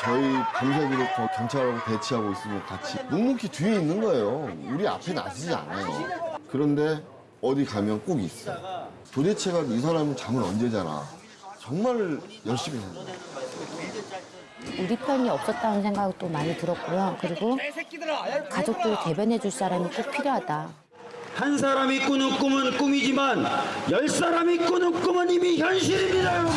저희 밤새도록 거 경찰하고 대치하고 있으면 같이 묵묵히 뒤에 있는 거예요. 우리 앞에 나서지 않아요. 그런데 어디 가면 꼭 있어. 도대체가 이 사람은 잠을 언제 자나. 정말 열심히 해요. 우리 편이 없었다는 생각도 많이 들었고요. 그리고 가족들 대변해 줄 사람이 꼭 필요하다. 한 사람이 꾸는 꿈은 꿈이지만 열 사람이 꾸는 꿈은 이미 현실입니다, 여러분.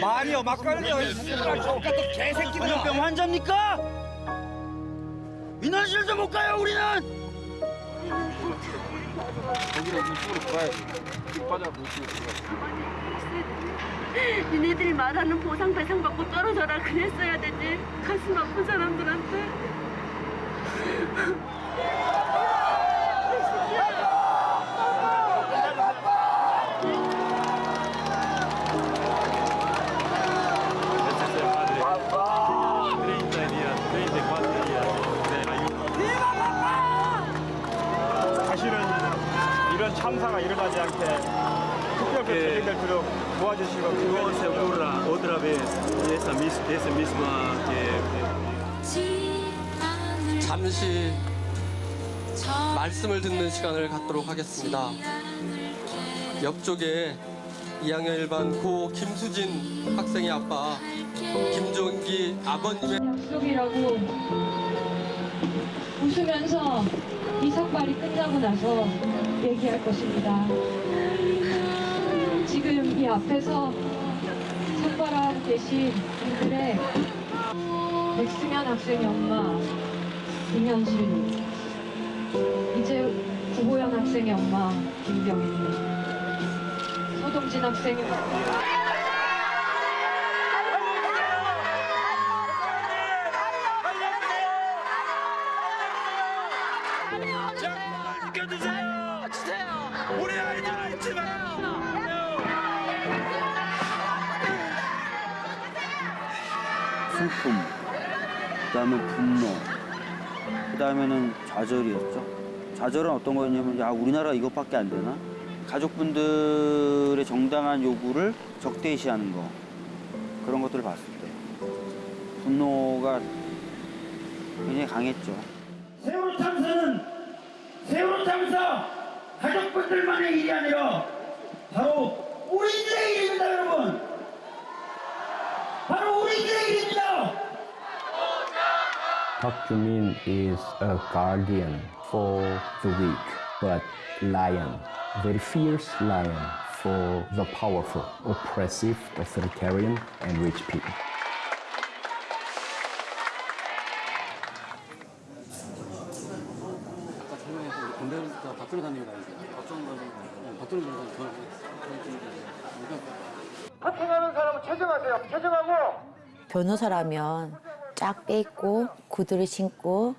말이요 막걸리요 개새끼들 병 환자입니까? 민원실도 못 가요, 우리는. 니네들이 말하는 보상 배상 받고 떨어져라 그랬어야 되지. 가슴 아픈 사람들한테 도와주시고 Dios se ocurra otra vez esa, esa misma que 잠시 말씀을 듣는 시간을 갖도록 하겠습니다. 옆쪽에 2학년 일반 고 김수진 학생의 아빠 김종기 아버님의 약속이라고 웃으면서 이 삭발이 끝나고 나서 얘기할 것입니다 이 앞에서 삭발하고 계신 분들의 백승현 학생의 엄마 김현실 이제 구보현 학생의 엄마 김병희 서동진 학생의 다음에 분노, 그 다음에는 좌절이었죠. 좌절은 어떤 거였냐면 야 우리나라 이것밖에 안 되나? 가족분들의 정당한 요구를 적대시하는 거 그런 것들을 봤을 때 분노가 굉장히 강했죠. 세월호 참사는 세월호 참사 가족분들만의 일이 아니라 바로 우리들의 일입니다, 여러분. 바로 우리들의 일입니다. Park Joo-min is a guardian for the weak, but lion, very fierce lion for the powerful, oppressive, authoritarian, and rich people. 파킹하는 사람은 최정하세요. 최정하고 변호사라면 쫙 빼입고 구두를 신고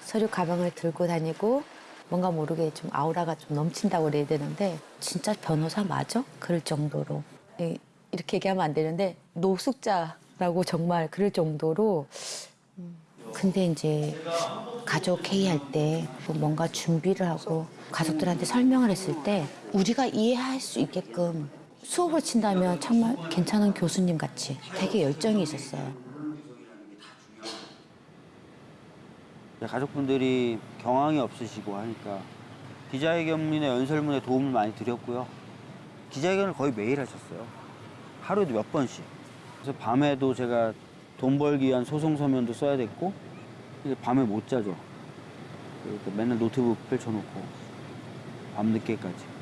서류 가방을 들고 다니고 뭔가 모르게 좀 아우라가 좀 넘친다고 그래야 되는데 진짜 변호사 맞아? 그럴 정도로 예, 이렇게 얘기하면 안 되는데 노숙자라고 정말 그럴 정도로 음, 근데 이제 가족 회의할 때 뭔가 준비를 하고 가족들한테 설명을 했을 때 우리가 이해할 수 있게끔 수업을 친다면 정말 괜찮은 교수님 같이 되게 열정이 있었어요. 가족분들이 경황이 없으시고 하니까 기자회견이나 연설문에 도움을 많이 드렸고요. 기자회견을 거의 매일 하셨어요. 하루에도 몇 번씩. 그래서 밤에도 제가 돈 벌기 위한 소송 서면도 써야 됐고 밤에 못 자죠. 그러니까 맨날 노트북 펼쳐놓고 밤늦게까지.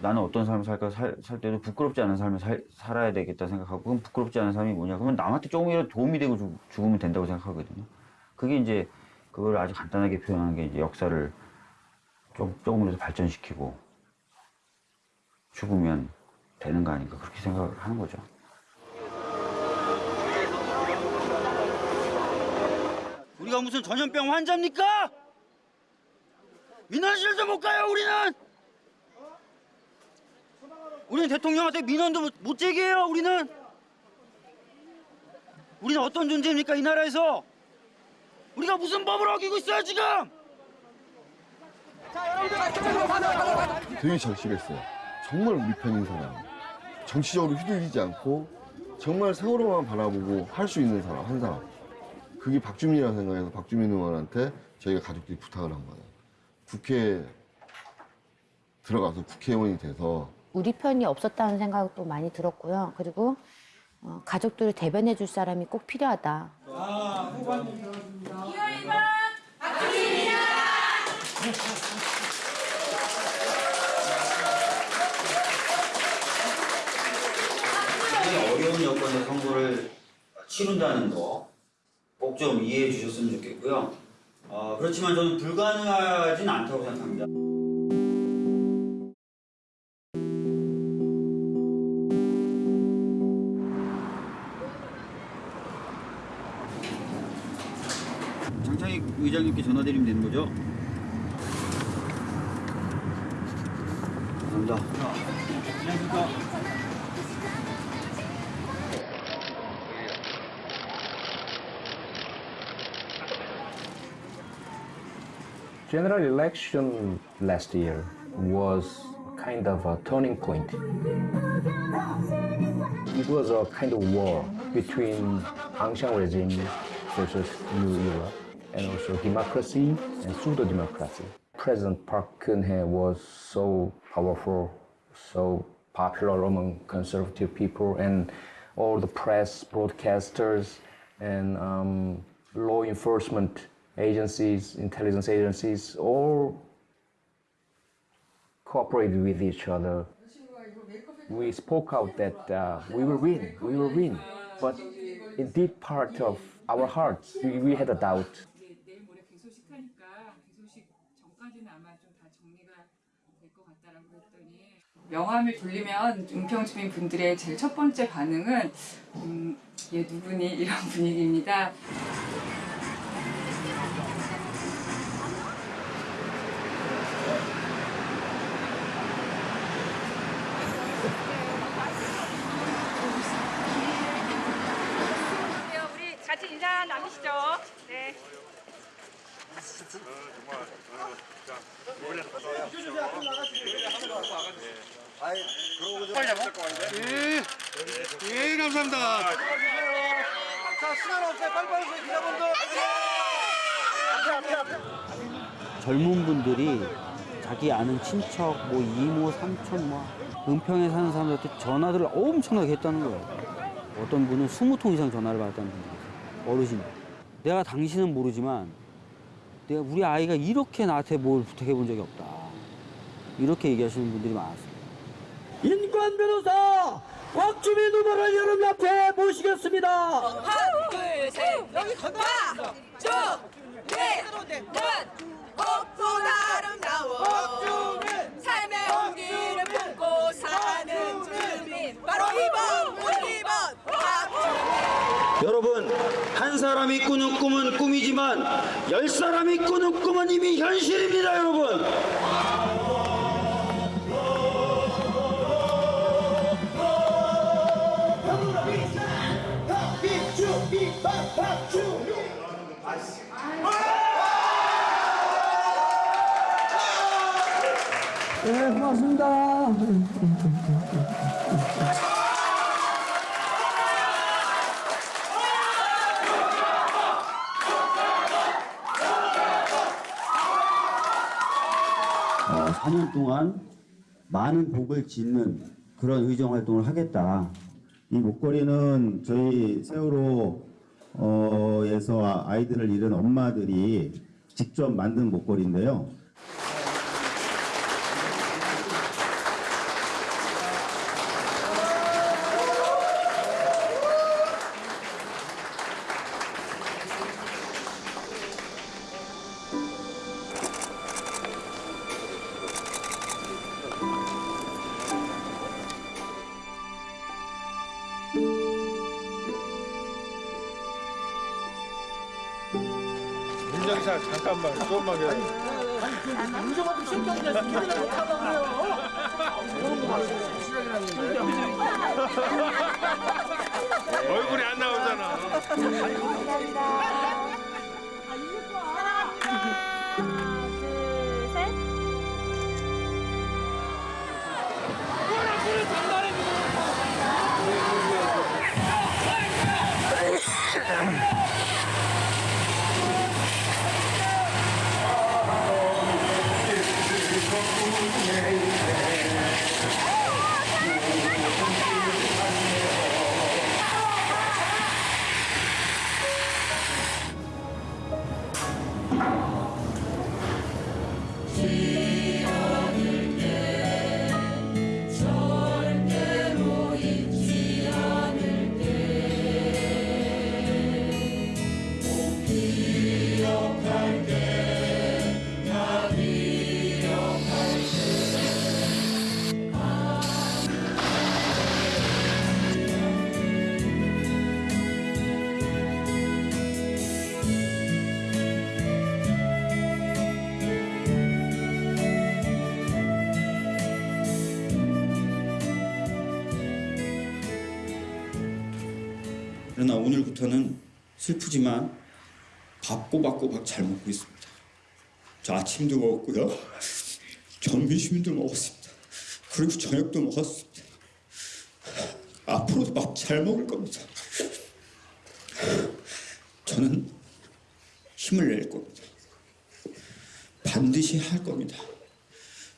나는 어떤 삶을 살까 살, 살 때도 부끄럽지 않은 삶을 살, 살아야 되겠다 생각하고 그럼 부끄럽지 않은 삶이 뭐냐 그러면 남한테 조금이라도 도움이 되고 죽, 죽으면 된다고 생각하거든요. 그게 이제 그걸 아주 간단하게 표현한 게 이제 역사를 좀, 조금이라도 발전시키고 죽으면 되는 거 아닌가 그렇게 생각을 하는 거죠. 우리가 무슨 전염병 환자입니까? 민원실도 못 가요 우리는 우리는 대통령한테 민원도 못, 못 제기해요 우리는 우리는 어떤 존재입니까 이 나라에서 우리가 무슨 법을 어기고 있어요 지금 되게 절실했어요. 정말 우리 편인 사람. 정치적으로 휘둘리지 않고 정말 세월호만 바라보고 할 수 있는 사람, 한 사람. 그게 박주민이라고 생각해서 박주민 의원한테 저희가 가족들이 부탁을 한 거예요. 국회에 들어가서 국회의원이 돼서 우리 편이 없었다는 생각도 많이 들었고요. 그리고 어, 가족들을 대변해 줄 사람이 꼭 필요하다. 굉장히 어려운 여건의 선거를 치른다는 거 꼭 좀 이해해 주셨으면 좋겠고요. 어, 그렇지만 저는 불가능하진 않다고 생각합니다. 거죠? 감사합니다. 안녕하십니까. General election last year was kind of a turning point. It was a kind of war between Aung San regime versus New Era, and also democracy and pseudo-democracy. President Park Geun-hye was so powerful, so popular among conservative people, and all the press, broadcasters, and um, law enforcement agencies, intelligence agencies, all cooperated with each other. We spoke out that uh, we will win, we will win. But in deep part of our hearts, we, we had a doubt. 모레 개소식 하니까 개소식 전까지는 아마 좀 다 정리가 될 것 같다라고 했더니 명함을 돌리면 은평 주민 분들의 제일 첫 번째 반응은 음, 얘 누구니 이런 분위기입니다. 우리 같이 인사 나누시죠. 네. 예 감사합니다 자, 시간 없어요. 빨리빨리 오세요, 기자분들. 앞에, 앞에, 앞에. 젊은 분들이 자기 아는 친척, 뭐 이모, 삼촌, 뭐 은평에 사는 사람들한테 전화들을 엄청나게 했다는 거예요. 어떤 분은 20통 이상 전화를 받았다는 분이 있어요. 어르신. 내가 당신은 모르지만 내가 우리 아이가 이렇게 나한테 뭘 부탁해 본 적이 없다. 이렇게 얘기하시는 분들이 많았어요. 인권 변호사 박주민 후보를 여러분 앞에 모시겠습니다 하나, 둘, 셋. 여기 건너. 쭉. 네. 꽃보다 아름다워. 삶의 온기를 품고 사는 주민. 바로 2번, 2번. 박주민. 여러분 한 사람 사람이 꾸는 꿈은 꿈이지만 열 사람이 꾸는 꿈은 이미 현실입니다 여러분 네. 어, 4년 동안 많은 복을 짓는 그런 의정 활동을 하겠다. 이 목걸이는 저희 세월호에서 아이들을 잃은 엄마들이 직접 만든 목걸이인데요. 얼굴이 안 나오잖아. 그러나 오늘부터는 슬프지만 밥 꼬박꼬박 잘 먹고 있습니다. 저 아침도 먹었고요. 점심도 먹었습니다. 그리고 저녁도 먹었습니다. 앞으로도 밥 잘 먹을 겁니다. 저는 힘을 낼 겁니다. 반드시 할 겁니다.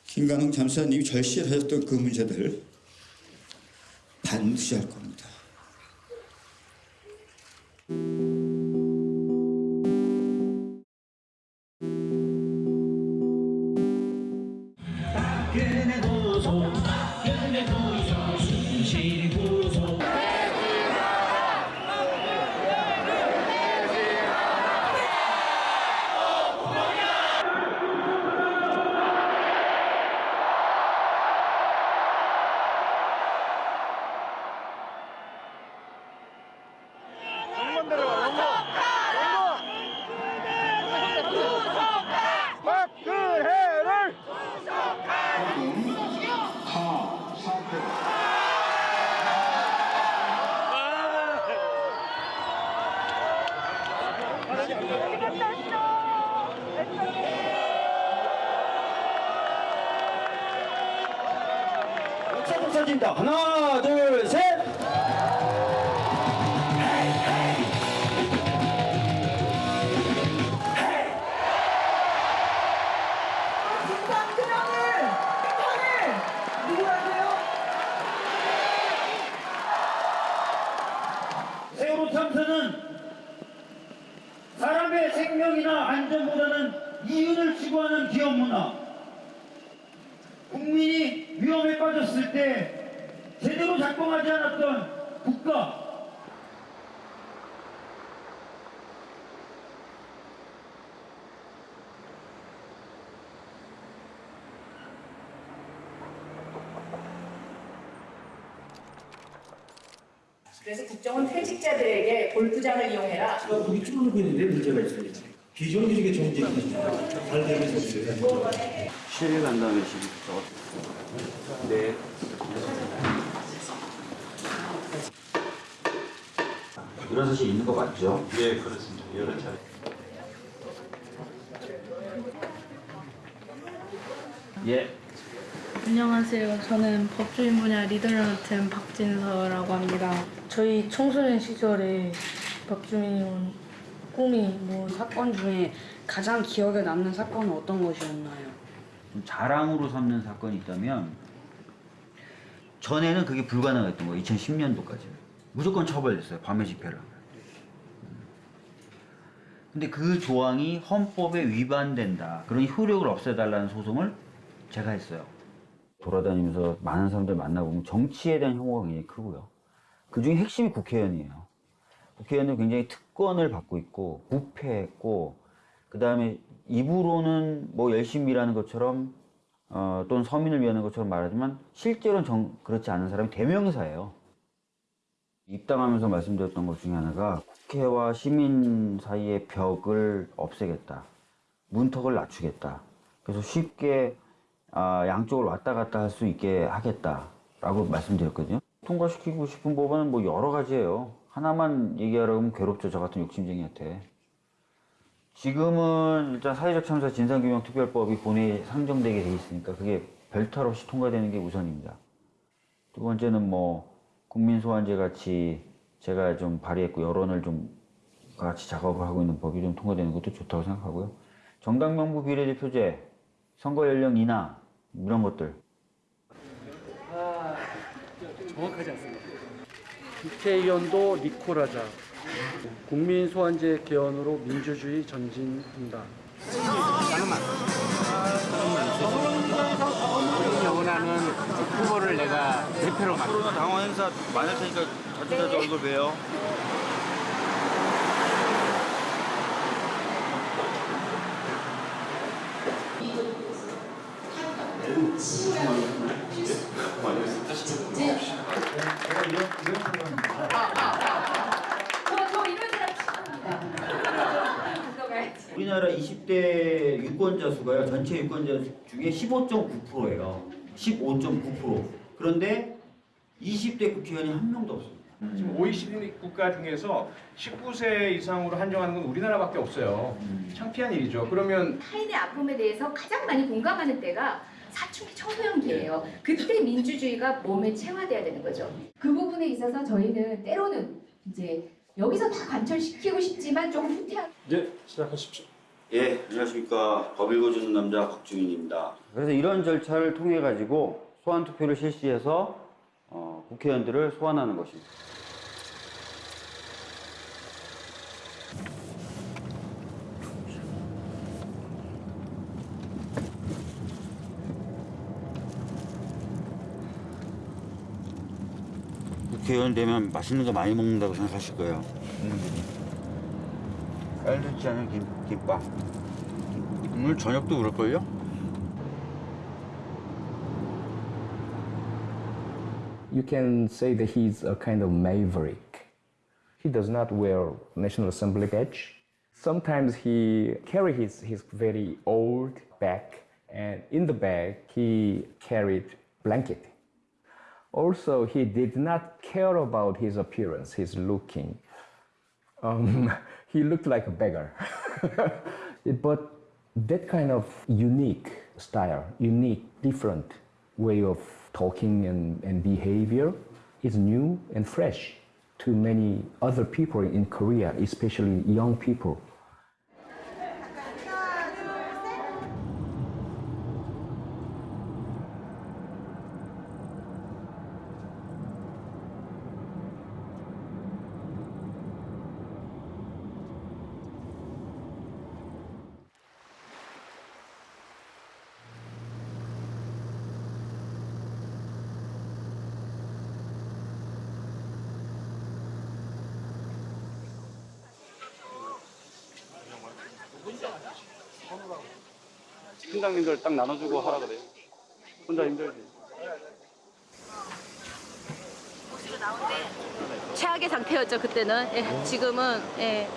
김관웅 잠수사님이 절실하셨던 그 문제들 반드시 할 겁니다. 그래서 국정원 퇴직자들에게 골프장을 이용해라. 거기 줄어들고 있는데 문제가 있어요. 비정규직의 정책이 잘 되고 있어요. 실일 간 다음에 지금 저거. 네. 이런 사실 있는 거 맞죠? 예, 그렇습니다. 여러 차례. 예. 안녕하세요. 저는 법조인 분야 리더를 맡은 박진서라고 합니다. 저희 청소년 시절에 박주민 꿈이 뭐 사건 중에 가장 기억에 남는 사건은 어떤 것이었나요? 좀 자랑으로 삼는 사건이 있다면 전에는 그게 불가능했던 거예요. 2010년도까지 무조건 처벌됐어요. 밤의 집회를. 음. 근데 그 조항이 헌법에 위반된다. 그런 효력을 없애달라는 소송을 제가 했어요. 돌아다니면서 많은 사람들 만나보면 정치에 대한 혐오가 굉장히 크고요. 그 중에 핵심이 국회의원이에요. 국회의원은 굉장히 특권을 받고 있고 부패했고 그 다음에 입으로는 뭐 열심히 일하는 것처럼 어, 또는 서민을 위하는 것처럼 말하지만 실제로는 정, 그렇지 않은 사람이 대명사예요. 입당하면서 말씀드렸던 것 중에 하나가 국회와 시민 사이의 벽을 없애겠다. 문턱을 낮추겠다. 그래서 쉽게 아, 양쪽을 왔다 갔다 할 수 있게 하겠다라고 말씀드렸거든요. 통과시키고 싶은 법안은 뭐 여러 가지예요. 하나만 얘기하라고 하면 괴롭죠. 저 같은 욕심쟁이한테. 지금은 일단 사회적 참사 진상규명특별법이 본회의에 상정되게 돼 있으니까 그게 별탈 없이 통과되는 게 우선입니다. 두 번째는 뭐 국민소환제 같이 제가 좀 발의했고 여론을 좀 같이 작업을 하고 있는 법이 좀 통과되는 것도 좋다고 생각하고요. 정당명부 비례대표제, 선거 연령 인하 이런 것들 아, 정확하지 않습니다. 국회의원도 니콜하자. 국민 소환제 개헌으로 민주주의 전진한다. 잠깐만. 우리 원하는 후보를 내가 대표로 맡 코로나 당원 행사 많을 테니까 자주 자주 얼굴 봬요. 우리나라 20대 유권자 수가요 전체 유권자 중에 15.9%예요. 15.9%. 그런데 20대 국회의원이 한 명도 없습니다. 지금 OECD 국가 중에서 19세 이상으로 한정하는 건 우리나라밖에 없어요. 창피한 일이죠. 그러면 타인의 아픔에 대해서 가장 많이 공감하는 때가 사춘기 청소년기예요. 그때 민주주의가 몸에 체화돼야 되는 거죠. 그 부분에 있어서 저희는 때로는 이제 여기서 다 관철시키고 싶지만 조금 후퇴한 네, 시작하십시오. 예, 안녕하십니까. 법 읽어주는 남자 박주민입니다. 그래서 이런 절차를 통해 가지고 소환 투표를 실시해서 어, 국회의원들을 소환하는 것입니다. 국회의원 되면 맛있는 거 많이 먹는다고 생각하실 거예요. 국민들이. 깔르지 않은 김, 김밥. 오늘 저녁도 그럴걸요? You can say that he's a kind of maverick. He does not wear National Assembly badge. Sometimes he carry his, his very old bag and in the bag he carried blanket. Also, he did not care about his appearance, his looking. Um, he looked like a beggar. but that kind of unique style, unique, different way of talking and, and behavior is new and fresh to many other people in Korea, especially young people. 팀장님들 딱 나눠주고 하라 그래요. 혼자 힘들지. 최악의 상태였죠 그때는. 예, 지금은 예,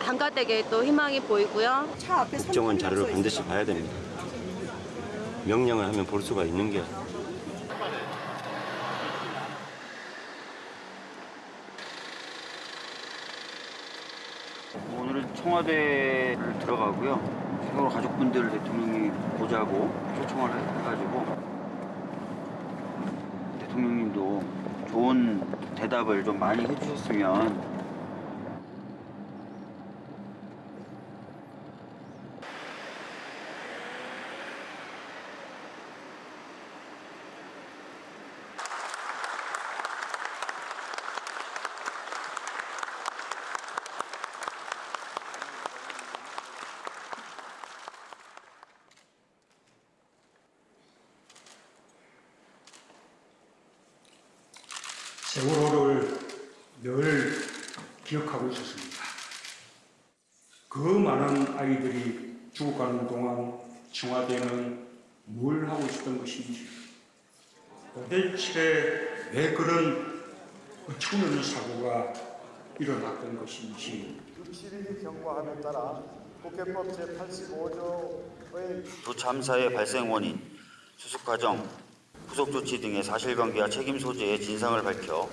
한가되게 또 희망이 보이고요. 국정원 자료를 반드시 봐야 됩니다. 명령을 하면 볼 수가 있는 게 오늘은 청와대를 들어가고요. 세월호 가족분들 대통령이 보자고 초청을 해- 해가지고 대통령님도 좋은 대답을 좀 많이 해주셨으면 세월호를 늘 기억하고 있었습니다. 그 많은 아이들이 죽어가는 동안 청와대는 뭘 하고 있었던 것인지 도대체 왜 그런 어처구니없는 사고가 일어났던 것인지 육실이 경과함에 따라 국회법 제85조의 두 참사의 발생 원인, 수습 과정, 후속 조치 등의 사실관계와 책임 소재의 진상을 밝혀